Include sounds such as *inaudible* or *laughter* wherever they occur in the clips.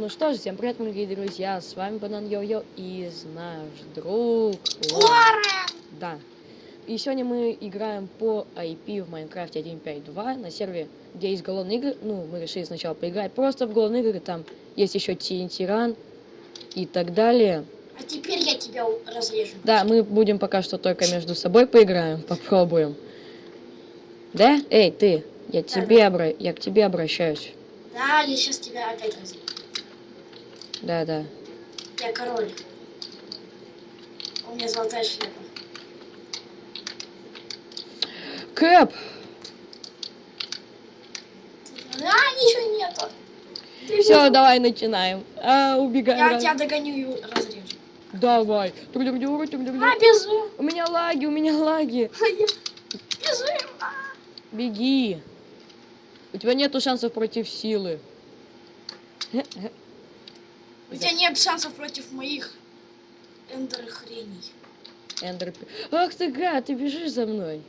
Ну что ж, всем привет, мои дорогие друзья, с вами Банан Йо-Йо и наш друг Лорен! Да. И сегодня мы играем по IP в Майнкрафте 1.5.2 на сервере, где есть голодные игры. Ну, мы решили сначала поиграть просто в голодные игры, там есть еще Run и так далее. А теперь я тебя разрежу. Да, мы будем пока что только между собой поиграем, *laughs* попробуем. Да? Эй, ты, я, тебе обра... я к тебе обращаюсь. Да, я сейчас тебя опять разрежу. Да, да. Я король. У меня золотая шляпа. Кэп! А, ничего нету. Ты Все, давай начинаем. А, убегай. Я раз. тебя догоню и разрежу. Давай. Тулю-дю, тулю-дю. А, бежим. У меня лаги, у меня лаги. *laughs* Бежим. А. Беги. У тебя нету шансов против силы. *laughs* У тебя нет шансов против моих эндер хреней. Эндер. Ах ты гад, ты бежишь за мной.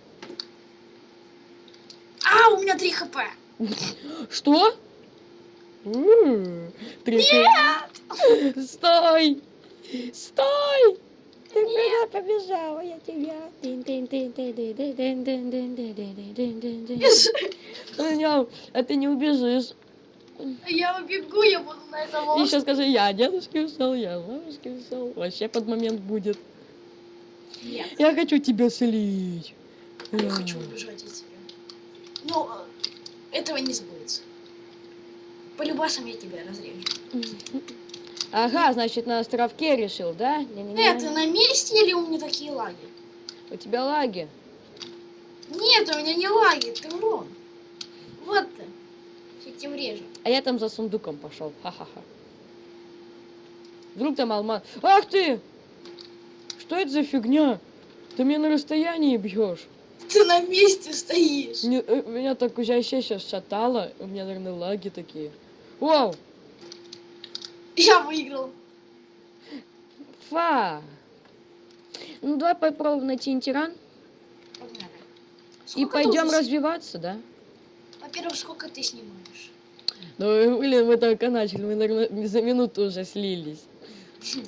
А, у меня 3 хп. Что? Хэ- Стой! Стой! Ты куда побежала? Я тебя. Бежи. А ты не убежишь. Я убегу, я буду на этом И еще острове. скажи, я дедушке ушел, я бабушке ушел. Вообще под момент будет. Нет, Я хочу тебя слить. я хочу убежать от тебя. Но этого не сбудется. По любасам я тебя разрежу. Ага, значит, на островке решил, да? Не-не-не. Э, ты на месте или у меня такие лаги? У тебя лаги. Нет, у меня не лаги, ты врун. Вот ты. Я тебя врежу. А я там за сундуком пошел. Ха-ха-ха. Вдруг там алмаз. Ах ты! Что это за фигня? Ты меня на расстоянии бьешь. Ты на месте стоишь. Мне- э, меня так уже сейчас шатало. У меня, наверное, лаги такие. Вау! Я выиграл. Фа! Ну давай попробуем найти Погнали. и пойдем развиваться, да? Во-первых, сколько ты снимаешь? Ну, блин, мы только начали, мы, наверное, за минуту уже слились. *laughs*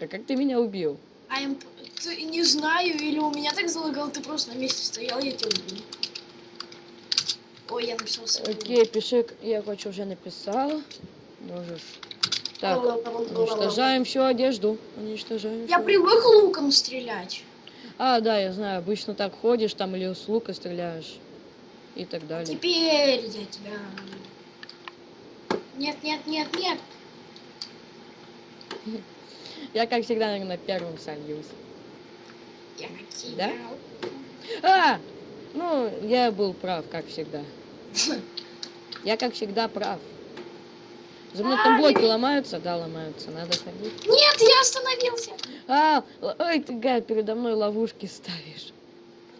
А как ты меня убил? А им... Ты не знаю, или у меня так залагал, ты просто на месте стоял, я тебя убил. Ой, я написал свой Окей, пиши, я хочу уже написал. Можешь. Так, уничтожаем всю одежду. Уничтожаем. Я привык луком стрелять. А, да, я знаю, обычно так ходишь там или с лука стреляешь. И так далее. Теперь я тебя... Нет, нет, нет, нет. Я, как всегда, наверное, первым сольюсь. Я тебя... А! Ну, я был прав, как всегда. Я, как всегда, прав. За мной там А, блоки ломаются? Да, ломаются. Надо ходить. Нет, я остановился. А, ой, ты, гад, передо мной ловушки ставишь.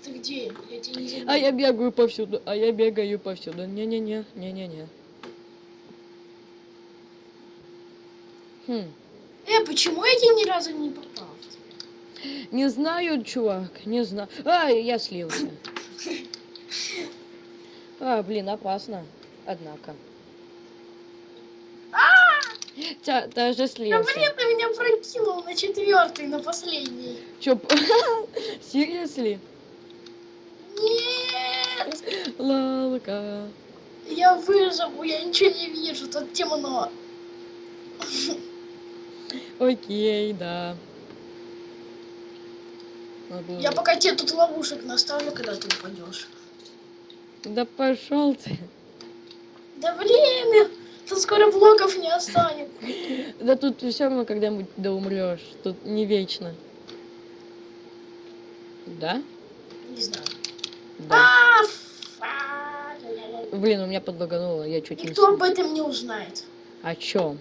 Ты где? Я тебя не знаю. А я бегаю повсюду, а я бегаю повсюду. Не-не-не, не-не-не. Хм. Э, почему я тебе ни разу не попал? Не знаю, чувак, не знаю. А, я слился. А, блин, опасно. Однако. Тя, ты же Да слился. блин, ты меня прокинул на четвертый, на последний. Чё, *laughs* серьезно? Лалка. я выживу, я ничего не вижу, тут темно. Окей, да. Было- Я пока тебе тут ловушек наставлю, когда ты упадешь. Да пошел ты. Да блин, тут скоро блоков не останется. Да тут все равно когда-нибудь да умрешь. Тут не вечно. Да? Не знаю. Да. А. Блин, у меня подлагануло, я чуть не... Никто с- об этом не узнает. О чем?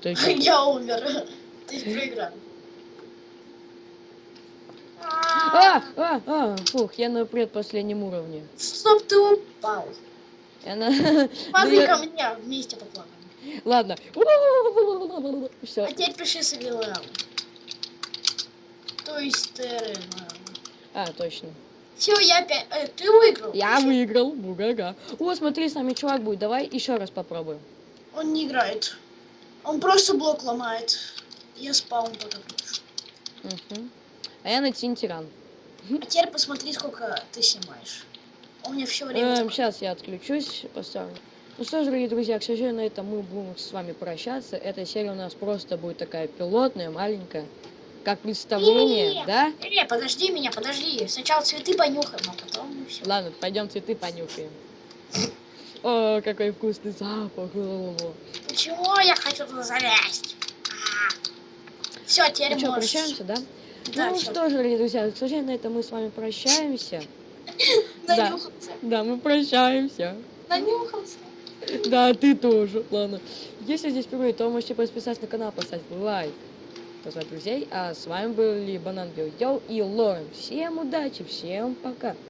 Ты? *laughs* Я умер. *laughs* Ты проиграл. А, а, а, фух, я на предпоследнем уровне. Стоп, ты упал. Я на... Смотри *laughs* я- ко мне, вместе поплаваем. Ладно. А Все. теперь пиши Савилам. То есть. А, точно. Все, я опять... э, ты выиграл. Я выиграл. Бугага. О, смотри, с нами чувак будет. Давай еще раз попробуем. Он не играет. Он просто блок ломает. Я спаун пишу. Мгм. А я на Тинтиран. А теперь посмотри, сколько ты снимаешь. У меня все время... так- сейчас я отключусь, поставлю. Ну что ж, дорогие друзья, к сожалению, на этом мы будем с вами прощаться. Эта серия у нас просто будет такая пилотная, маленькая. Как представление, Не-не-не. да? Не, подожди меня, подожди. Сначала цветы понюхаем, а потом все. Ладно, пойдем цветы понюхаем. О, какой вкусный запах. Почему я хочу туда залезть? Все, теперь Ну что, прощаемся, да? Да, ну что же, дорогие друзья, к сожалению, на этом мы с вами прощаемся. *laughs* Да. Да, мы прощаемся. Нанюхался. Да, ты тоже. Ладно. Если здесь впервые, то можете подписаться на канал, поставить лайк, позвать друзей. А с вами были Банан Йоу и Лорен. Всем удачи, всем пока.